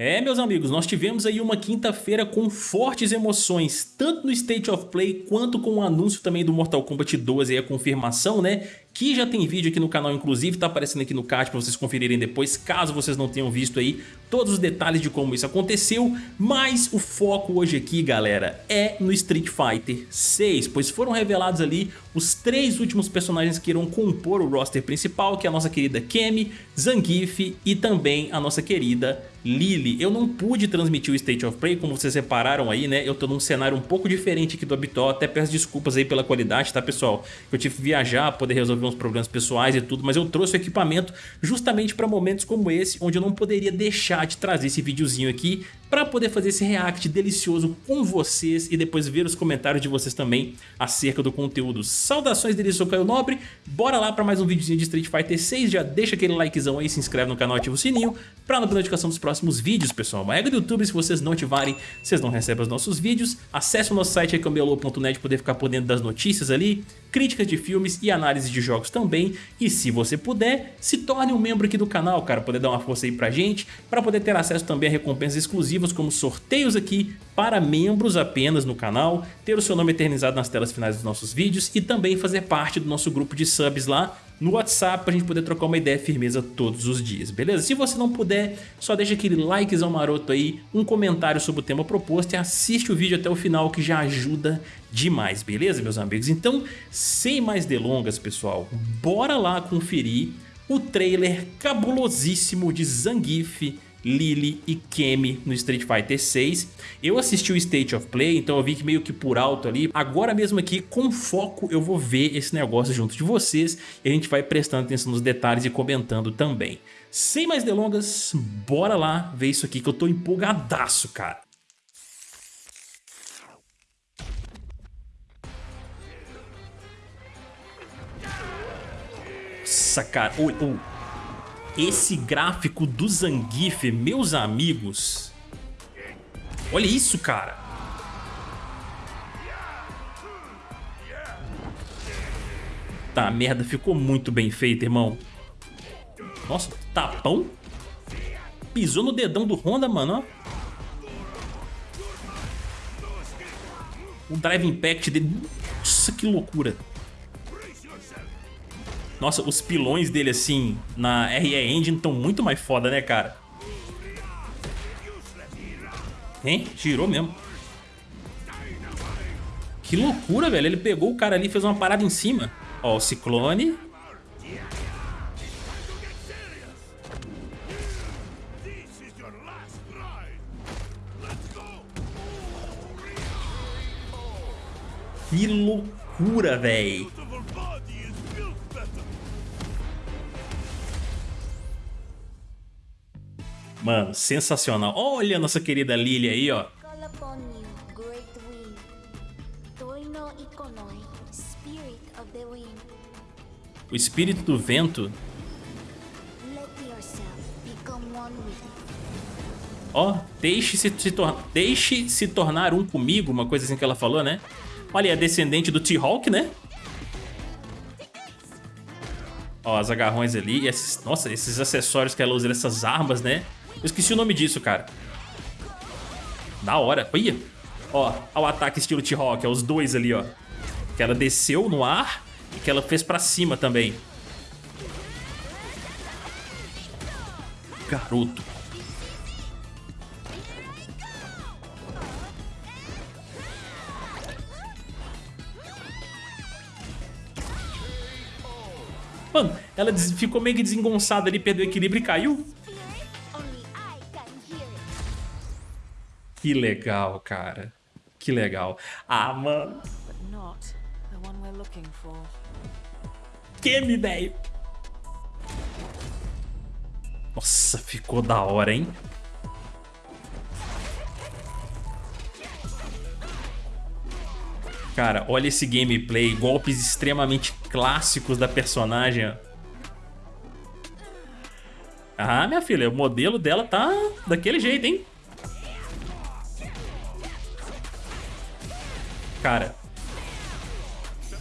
É, meus amigos, nós tivemos aí uma quinta-feira com fortes emoções, tanto no State of Play quanto com o anúncio também do Mortal Kombat 12 e a confirmação, né, que já tem vídeo aqui no canal, inclusive tá aparecendo aqui no card para vocês conferirem depois, caso vocês não tenham visto aí todos os detalhes de como isso aconteceu, mas o foco hoje aqui, galera, é no Street Fighter 6, pois foram revelados ali os três últimos personagens que irão compor o roster principal, que é a nossa querida Kemi, Zangief e também a nossa querida Lily. Eu não pude transmitir o State of Play, como vocês repararam aí, né? Eu tô num cenário um pouco diferente aqui do habitual, até peço desculpas aí pela qualidade, tá pessoal? Eu tive que viajar, poder resolver uns problemas pessoais e tudo, mas eu trouxe o equipamento justamente para momentos como esse, onde eu não poderia deixar de trazer esse videozinho aqui para poder fazer esse react delicioso com vocês e depois ver os comentários de vocês também acerca do conteúdo. Saudações dele, sou Caio Nobre, bora lá para mais um videozinho de Street Fighter 6, já deixa aquele likezão aí, se inscreve no canal, ativa o sininho para não perder notificação dos próximos vídeos, pessoal. Uma regra do YouTube, se vocês não ativarem, vocês não recebem os nossos vídeos. Acesse o nosso site cambialô.net poder ficar por dentro das notícias ali, críticas de filmes e análise de jogos também. E se você puder, se torne um membro aqui do canal, cara, poder dar uma força aí pra gente, para poder ter acesso também a recompensas exclusivas como sorteios aqui para membros apenas no canal, ter o seu nome eternizado nas telas finais dos nossos vídeos e também fazer parte do nosso grupo de subs lá no WhatsApp pra gente poder trocar uma ideia firmeza todos os dias, beleza? Se você não puder, só deixa aquele likezão maroto aí, um comentário sobre o tema proposto e assiste o vídeo até o final que já ajuda demais, beleza meus amigos? Então, sem mais delongas pessoal, bora lá conferir o trailer cabulosíssimo de Zangief Lily e Kemi no Street Fighter 6. Eu assisti o State of Play, então eu vi que meio que por alto ali. Agora mesmo aqui, com foco, eu vou ver esse negócio junto de vocês e a gente vai prestando atenção nos detalhes e comentando também. Sem mais delongas, bora lá ver isso aqui que eu tô empolgadaço, cara. Nossa, cara. Oi, oi. Esse gráfico do Zangief, meus amigos. Olha isso, cara. Tá, merda, ficou muito bem feito, irmão. Nossa, tapão? Pisou no dedão do Honda, mano, ó. O Drive Impact dele... Nossa, que loucura. Nossa, os pilões dele, assim, na RE Engine estão muito mais foda, né, cara? Hein? Girou mesmo. Que loucura, velho. Ele pegou o cara ali e fez uma parada em cima. Ó, o Ciclone. Que loucura, velho. Mano, sensacional. Olha a nossa querida Lily aí, ó. O espírito do vento. Ó, oh, deixe-se se, deixe se tornar um comigo, uma coisa assim que ela falou, né? Olha, é descendente do T-Hawk, né? Ó, as agarrões ali. Esses, nossa, esses acessórios que ela usa, essas armas, né? Eu esqueci o nome disso, cara. Da hora. Olha. Ó, o ataque estilo T-Rock, os dois ali, ó. Que ela desceu no ar e que ela fez pra cima também. Garoto. Mano, ela ficou meio que desengonçada ali, perdeu o equilíbrio e caiu. Que legal, cara. Que legal. Ah, mano. Que velho. Nossa, ficou da hora, hein? Cara, olha esse gameplay, golpes extremamente clássicos da personagem. Ah, minha filha, o modelo dela tá daquele jeito, hein? Cara,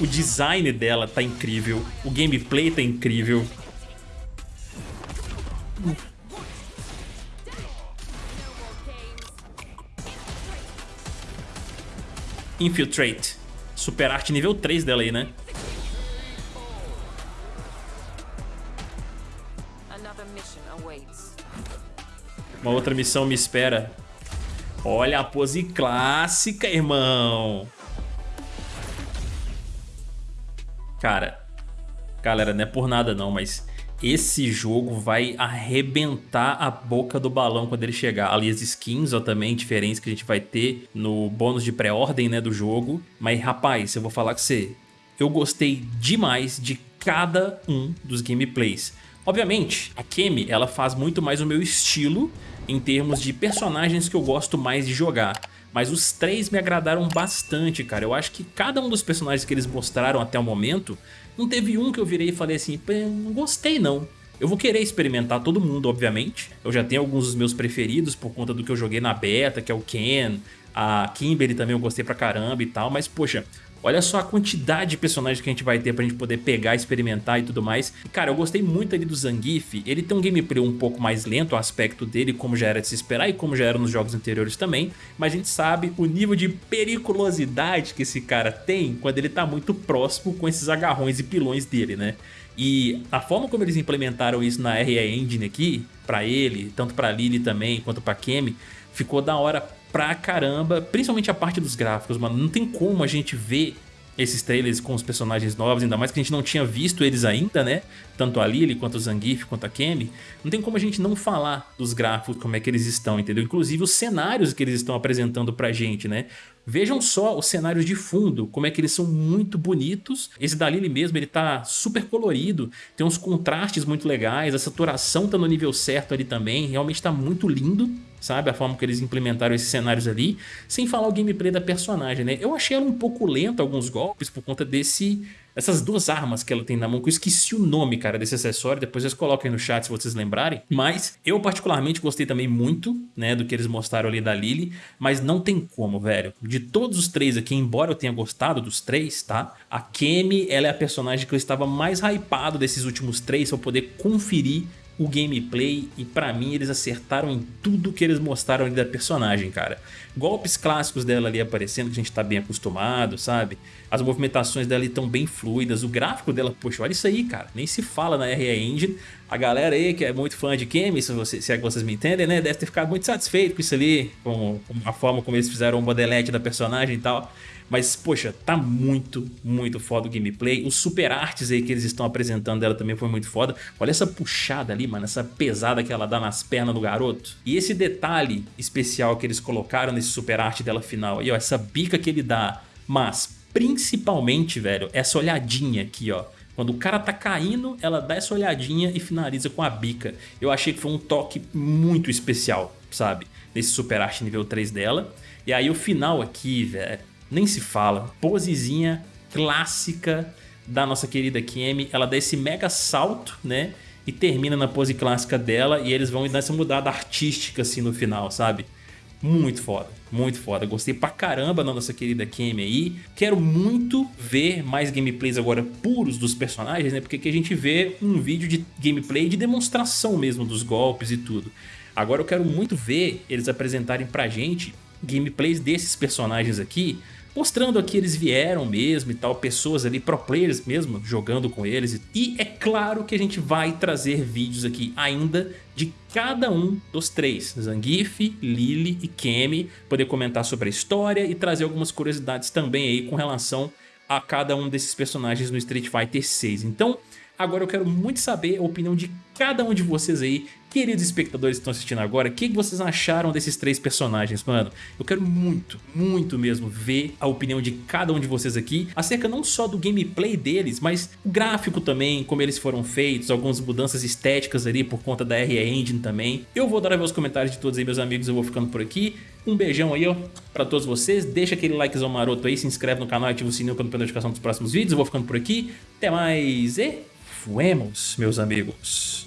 o design dela tá incrível, o gameplay tá incrível. Infiltrate. Super arte nível 3 dela aí, né? Uma outra missão me espera. Olha a pose clássica, irmão. Cara, galera, não é por nada não, mas esse jogo vai arrebentar a boca do balão quando ele chegar. Ali as skins ó, também diferentes que a gente vai ter no bônus de pré-ordem né, do jogo. Mas rapaz, eu vou falar com você, eu gostei demais de cada um dos gameplays. Obviamente, a Kemi ela faz muito mais o meu estilo em termos de personagens que eu gosto mais de jogar. Mas os três me agradaram bastante, cara. Eu acho que cada um dos personagens que eles mostraram até o momento, não teve um que eu virei e falei assim, não gostei não. Eu vou querer experimentar todo mundo, obviamente. Eu já tenho alguns dos meus preferidos por conta do que eu joguei na beta, que é o Ken, a Kimberly também eu gostei pra caramba e tal, mas poxa, Olha só a quantidade de personagens que a gente vai ter pra gente poder pegar, experimentar e tudo mais. E, cara, eu gostei muito ali do Zangief. Ele tem um gameplay um pouco mais lento, o aspecto dele, como já era de se esperar e como já era nos jogos anteriores também. Mas a gente sabe o nível de periculosidade que esse cara tem quando ele tá muito próximo com esses agarrões e pilões dele, né? E a forma como eles implementaram isso na RE Engine aqui, pra ele, tanto pra Lily também, quanto pra Kemi, ficou da hora pra caramba, principalmente a parte dos gráficos, mano. Não tem como a gente ver esses trailers com os personagens novos, ainda mais que a gente não tinha visto eles ainda, né? Tanto a Lily, quanto o Zangief, quanto a Kemi. Não tem como a gente não falar dos gráficos, como é que eles estão, entendeu? Inclusive os cenários que eles estão apresentando pra gente, né? Vejam só os cenários de fundo, como é que eles são muito bonitos. Esse da Lily mesmo, ele tá super colorido, tem uns contrastes muito legais, a saturação tá no nível certo ali também, realmente tá muito lindo sabe? A forma que eles implementaram esses cenários ali, sem falar o gameplay da personagem, né? Eu achei ela um pouco lenta alguns golpes por conta desse essas duas armas que ela tem na mão, que eu esqueci o nome, cara, desse acessório, depois vocês coloquem no chat se vocês lembrarem, mas eu particularmente gostei também muito, né, do que eles mostraram ali da Lily, mas não tem como, velho, de todos os três aqui, embora eu tenha gostado dos três, tá, a Kemi, ela é a personagem que eu estava mais hypado desses últimos três, pra poder conferir o gameplay e pra mim eles acertaram em tudo que eles mostraram ali da personagem, cara. Golpes clássicos dela ali aparecendo que a gente tá bem acostumado, sabe? As movimentações dela estão bem fluidas, o gráfico dela, poxa, olha isso aí, cara. Nem se fala na RE Engine. A galera aí que é muito fã de Kemi, se, você, se é que vocês me entendem, né? Deve ter ficado muito satisfeito com isso ali, com, com a forma como eles fizeram o modelete da personagem e tal. Mas, poxa, tá muito, muito foda o gameplay. Os super artes aí que eles estão apresentando dela também foi muito foda. Olha essa puxada ali, mano, essa pesada que ela dá nas pernas do garoto. E esse detalhe especial que eles colocaram nesse super arte dela final aí, ó, essa bica que ele dá. Mas, principalmente, velho, essa olhadinha aqui, ó. Quando o cara tá caindo, ela dá essa olhadinha e finaliza com a bica. Eu achei que foi um toque muito especial, sabe? Nesse super arte nível 3 dela. E aí o final aqui, velho, nem se fala. Posezinha clássica da nossa querida Kemi. Ela dá esse mega salto, né? E termina na pose clássica dela e eles vão dar essa mudada artística assim no final, sabe? Muito foda, muito foda. Gostei pra caramba da nossa querida Kemi aí. Quero muito ver mais gameplays agora puros dos personagens, né? Porque aqui a gente vê um vídeo de gameplay de demonstração mesmo dos golpes e tudo. Agora eu quero muito ver eles apresentarem pra gente gameplays desses personagens aqui mostrando aqui eles vieram mesmo e tal, pessoas ali, pro players mesmo, jogando com eles. E é claro que a gente vai trazer vídeos aqui ainda de cada um dos três, Zangief, Lily e Kemi, poder comentar sobre a história e trazer algumas curiosidades também aí com relação a cada um desses personagens no Street Fighter 6. Então, Agora eu quero muito saber a opinião de cada um de vocês aí, queridos espectadores que estão assistindo agora, o que vocês acharam desses três personagens, mano? Eu quero muito, muito mesmo ver a opinião de cada um de vocês aqui, acerca não só do gameplay deles, mas o gráfico também, como eles foram feitos, algumas mudanças estéticas ali por conta da RE Engine também. Eu vou dar os comentários de todos aí, meus amigos, eu vou ficando por aqui. Um beijão aí, ó, pra todos vocês. Deixa aquele likezão maroto aí, se inscreve no canal, ativa o sininho para não perder notificação dos próximos vídeos. Eu vou ficando por aqui. Até mais e... Fuemos, meus amigos.